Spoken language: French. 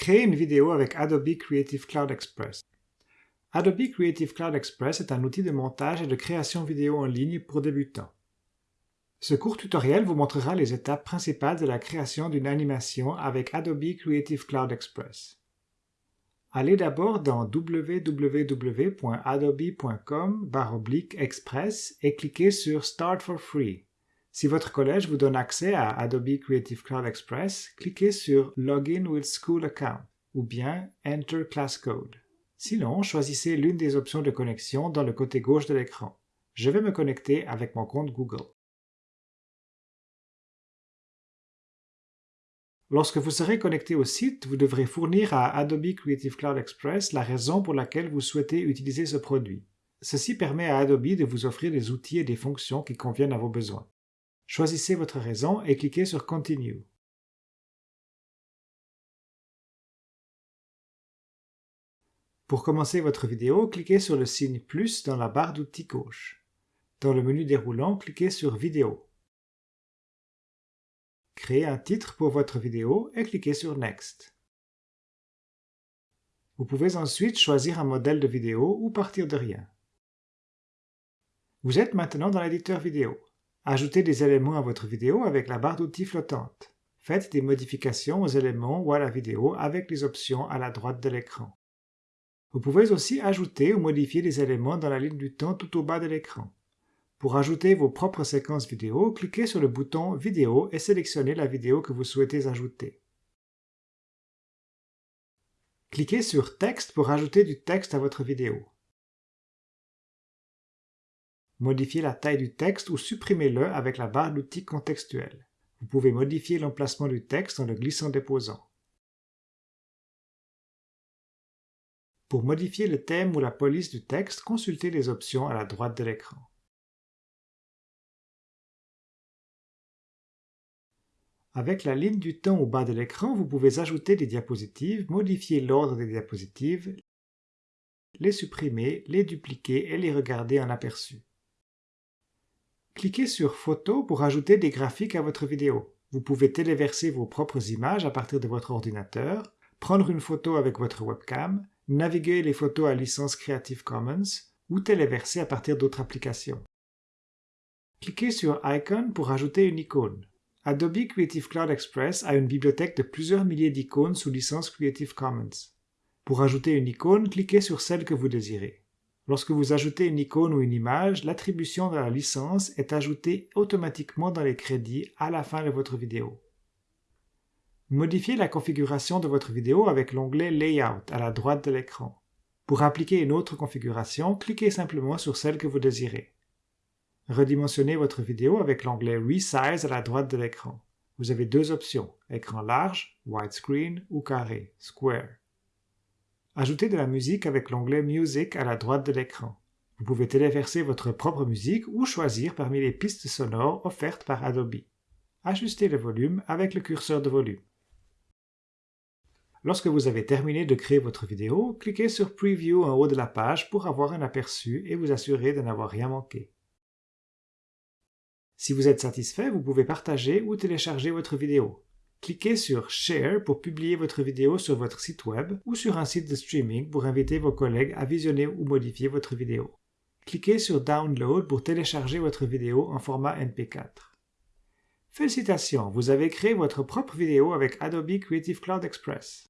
Créer une vidéo avec Adobe Creative Cloud Express. Adobe Creative Cloud Express est un outil de montage et de création vidéo en ligne pour débutants. Ce court tutoriel vous montrera les étapes principales de la création d'une animation avec Adobe Creative Cloud Express. Allez d'abord dans www.adobe.com/express et cliquez sur Start for Free. Si votre collège vous donne accès à Adobe Creative Cloud Express, cliquez sur Login with School Account ou bien Enter Class Code. Sinon, choisissez l'une des options de connexion dans le côté gauche de l'écran. Je vais me connecter avec mon compte Google. Lorsque vous serez connecté au site, vous devrez fournir à Adobe Creative Cloud Express la raison pour laquelle vous souhaitez utiliser ce produit. Ceci permet à Adobe de vous offrir des outils et des fonctions qui conviennent à vos besoins. Choisissez votre raison et cliquez sur Continue. Pour commencer votre vidéo, cliquez sur le signe plus dans la barre d'outils gauche. Dans le menu déroulant, cliquez sur Vidéo. Créez un titre pour votre vidéo et cliquez sur Next. Vous pouvez ensuite choisir un modèle de vidéo ou partir de rien. Vous êtes maintenant dans l'éditeur vidéo. Ajoutez des éléments à votre vidéo avec la barre d'outils flottante. Faites des modifications aux éléments ou à la vidéo avec les options à la droite de l'écran. Vous pouvez aussi ajouter ou modifier des éléments dans la ligne du temps tout au bas de l'écran. Pour ajouter vos propres séquences vidéo, cliquez sur le bouton Vidéo et sélectionnez la vidéo que vous souhaitez ajouter. Cliquez sur Texte pour ajouter du texte à votre vidéo. Modifiez la taille du texte ou supprimez-le avec la barre d'outils contextuels. Vous pouvez modifier l'emplacement du texte en le glissant-déposant. Pour modifier le thème ou la police du texte, consultez les options à la droite de l'écran. Avec la ligne du temps au bas de l'écran, vous pouvez ajouter des diapositives, modifier l'ordre des diapositives, les supprimer, les dupliquer et les regarder en aperçu. Cliquez sur Photo pour ajouter des graphiques à votre vidéo. Vous pouvez téléverser vos propres images à partir de votre ordinateur, prendre une photo avec votre webcam, naviguer les photos à licence Creative Commons ou téléverser à partir d'autres applications. Cliquez sur Icon pour ajouter une icône. Adobe Creative Cloud Express a une bibliothèque de plusieurs milliers d'icônes sous licence Creative Commons. Pour ajouter une icône, cliquez sur celle que vous désirez. Lorsque vous ajoutez une icône ou une image, l'attribution de la licence est ajoutée automatiquement dans les crédits à la fin de votre vidéo. Modifiez la configuration de votre vidéo avec l'onglet Layout à la droite de l'écran. Pour appliquer une autre configuration, cliquez simplement sur celle que vous désirez. Redimensionnez votre vidéo avec l'onglet Resize à la droite de l'écran. Vous avez deux options, écran large, widescreen ou carré, square. Ajoutez de la musique avec l'onglet Music à la droite de l'écran. Vous pouvez téléverser votre propre musique ou choisir parmi les pistes sonores offertes par Adobe. Ajustez le volume avec le curseur de volume. Lorsque vous avez terminé de créer votre vidéo, cliquez sur Preview en haut de la page pour avoir un aperçu et vous assurer de n'avoir rien manqué. Si vous êtes satisfait, vous pouvez partager ou télécharger votre vidéo. Cliquez sur Share pour publier votre vidéo sur votre site web ou sur un site de streaming pour inviter vos collègues à visionner ou modifier votre vidéo. Cliquez sur Download pour télécharger votre vidéo en format MP4. Félicitations, vous avez créé votre propre vidéo avec Adobe Creative Cloud Express.